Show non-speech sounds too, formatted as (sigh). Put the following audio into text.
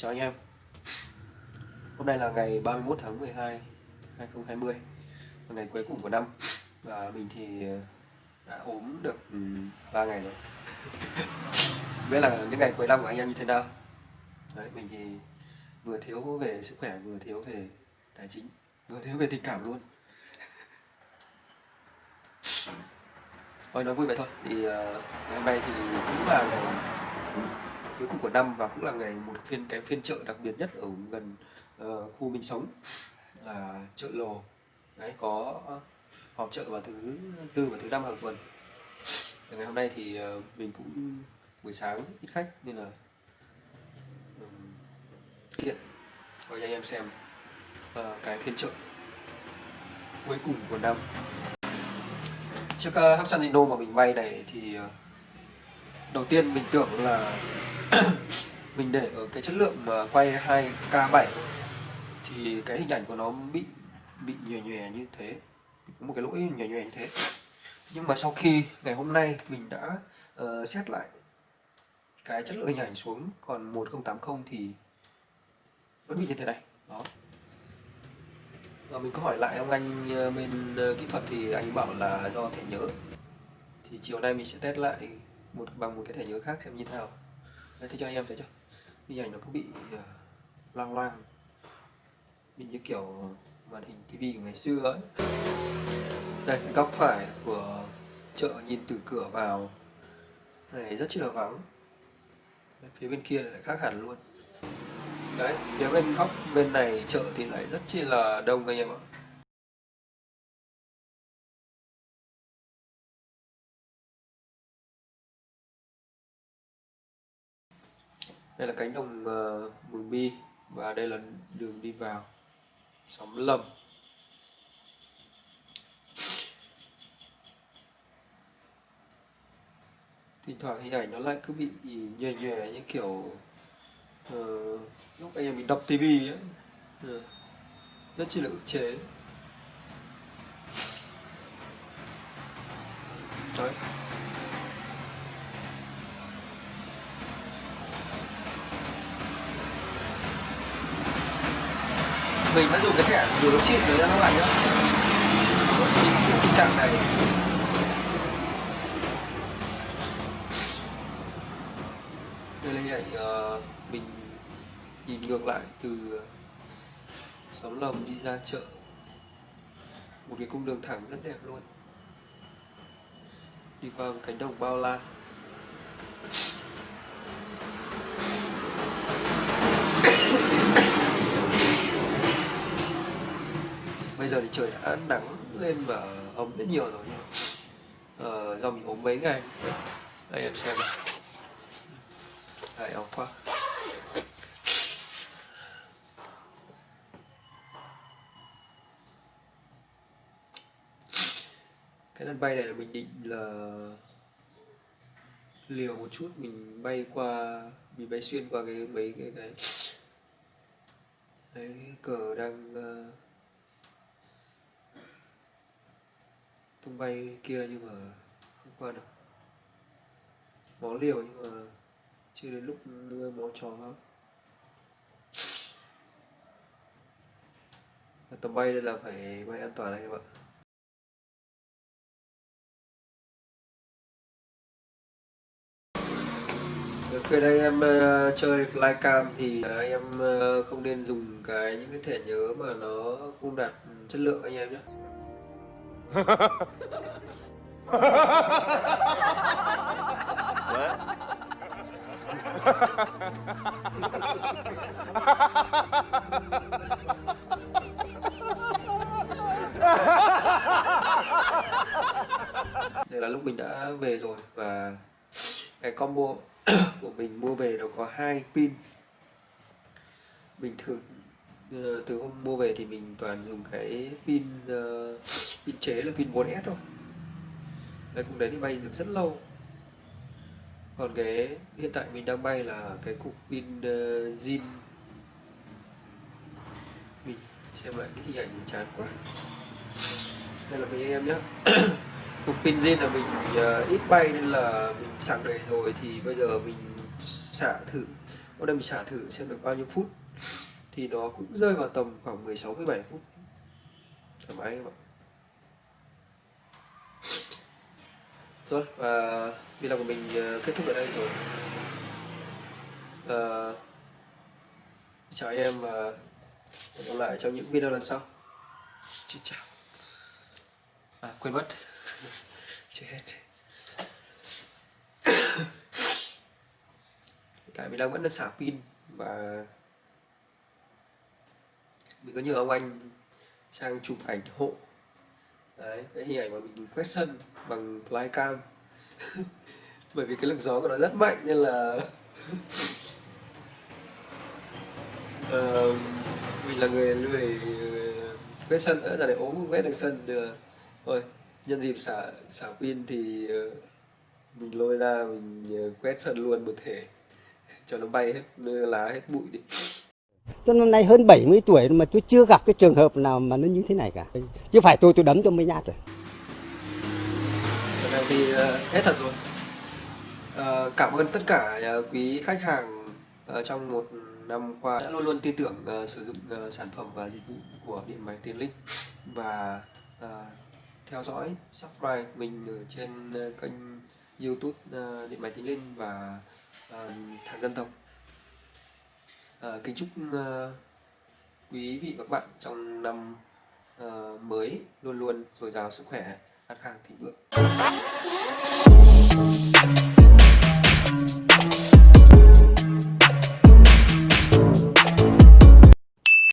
Chào anh em. Hôm nay là ngày 31 tháng 12 2020 là Ngày cuối cùng của năm. Và mình thì à, đã ốm được ừ, 3 ngày rồi. (laughs) Biết là những ngày cuối năm của anh em như thế nào? Đấy, mình thì vừa thiếu về sức khỏe vừa thiếu về tài chính Vừa thiếu về tình cảm luôn. (laughs) Thôi nói vui vậy thôi. Thì à, ngày hôm nay thì cũng là ngày cuối cùng của năm và cũng là ngày một phiên cái phiên chợ đặc biệt nhất ở gần uh, khu mình sống là chợ lồ đấy có họp chợ vào thứ tư và thứ năm hàng tuần. Và ngày hôm nay thì uh, mình cũng buổi sáng ít khách nên là um, cho anh em xem uh, cái phiên chợ cuối cùng của năm. Chiếc uh, Hapsan Zino mà mình may này thì uh, đầu tiên mình tưởng là (clears throat) mình để ở cái chất lượng mà quay 2K7 thì cái hình ảnh của nó bị bị nhòe nhòe như thế có một cái lỗi nhòe nhòe như thế. Nhưng mà sau khi ngày hôm nay mình đã uh, xét lại cái chất lượng hình ảnh xuống còn 1080 thì vẫn bị như thế này. Đó. Và mình có hỏi lại ông anh ờ, bên ờ, kỹ thuật thì anh bảo là do thẻ nhớ. Thì chiều nay mình sẽ test lại một bằng một cái thẻ nhớ khác xem như thế nào. Đấy, thế cho anh em thấy chưa hình ảnh nó cứ bị uh, loang loang. Bị như kiểu màn hình tivi của ngày xưa ấy. Đây góc phải của chợ nhìn từ cửa vào. Này rất chi là vắng. Đấy, phía bên kia lại khác hẳn luôn. Đấy phía bên góc bên này chợ thì lại rất chi là đông anh em ạ. Đây là cánh đồng uh, mường bi và đây là đường đi vào. Xóm lầm. Thỉnh thoảng hình ảnh nó lại cứ bị nhòe nhòe như kiểu uh, lúc anh em mình đọc tivi ấy. Uh, rất chỉ là ức chế. Đấy. Mình vẫn dùng cái thẻ dù nó xịn rồi ra nó lại nữa tình trạng này. Đây là hình ảnh uh, mình nhìn ngược lại từ xóm lồng đi ra chợ. Một cái cung đường thẳng rất đẹp luôn. Đi qua một cánh đồng bao la. Bây giờ thì trời đã nắng lên và ấm rất nhiều rồi nhưng ờ, uh, do mình ốm mấy ngày đây em xem này đây áo khoác cái lần bay này là mình định là liều một chút mình bay qua mình bay xuyên qua cái mấy cái cái cái cờ đang uh, tung bay kia nhưng mà không qua được. Máu liều nhưng mà chưa đến lúc đưa máu chó lắm. Tầm bay đây là phải bay an toàn đấy các bạn khi đây em uh, chơi flycam thì uh, anh em uh, không nên dùng cái những cái thẻ nhớ mà nó không đạt chất lượng anh em nhé. Đây là lúc mình đã về rồi và cái combo (coughs) của mình mua về nó có hai pin. Bình thường ờ, từ hôm mua về thì mình toàn dùng cái pin uh, pin chế là pin 4S thôi. Đây cũng đấy thì bay được rất lâu. Còn cái hiện tại mình đang bay là cái cục pin uh, zin. Mình xem lại cái hình ảnh mình chán quá. Đây là mấy em nhé (coughs) cục pin zin là mình uh, ít bay nên là mình sạc đầy rồi thì bây giờ mình xả thử. Hôm nay mình xả thử xem được bao nhiêu phút. Thì nó cũng rơi vào tầm khoảng 16 17 phút. Thoải mái các bạn rồi và video của mình ờ, kết thúc ở đây rồi. À, chào em và hẹn gặp lại trong những video lần sau. Xin chào. À quên mất. (laughs) Chết hết. (coughs) Tại vì đang vẫn đang xả pin và mình có nhờ ông anh sang chụp ảnh hộ đấy cái hình ảnh mà mình quét sân bằng flycam. (laughs) Bởi vì cái lực gió của nó rất mạnh nên là (laughs) Ờ, mình là người lười ờ, quét sân nữa giờ để ốm không quét được sân được. Thôi nhân dịp xả xả pin thì ờ, mình lôi ra mình quét sân luôn một thể. (laughs) Cho nó bay hết lá hết bụi đi. Tôi năm nay hơn 70 tuổi mà tôi chưa gặp cái trường hợp nào mà nó như thế này cả. Chứ phải tôi tôi đấm cho mấy nhát rồi. Lần này thì ờ, hết thật rồi ờ, cảm ơn tất cả ờ, quý khách hàng trong một năm qua đã luôn luôn tin tưởng sử dụng sản phẩm và dịch vụ của điện máy Tiến Linh và theo dõi subscribe mình ở trên kênh YouTube điện máy Tiến Linh và ờ, Thằng Dân Tộc Ờ, kính chúc ờ, quý vị và các bạn trong năm ờ, mới luôn luôn dồi dào sức khỏe an khang thịnh vượng.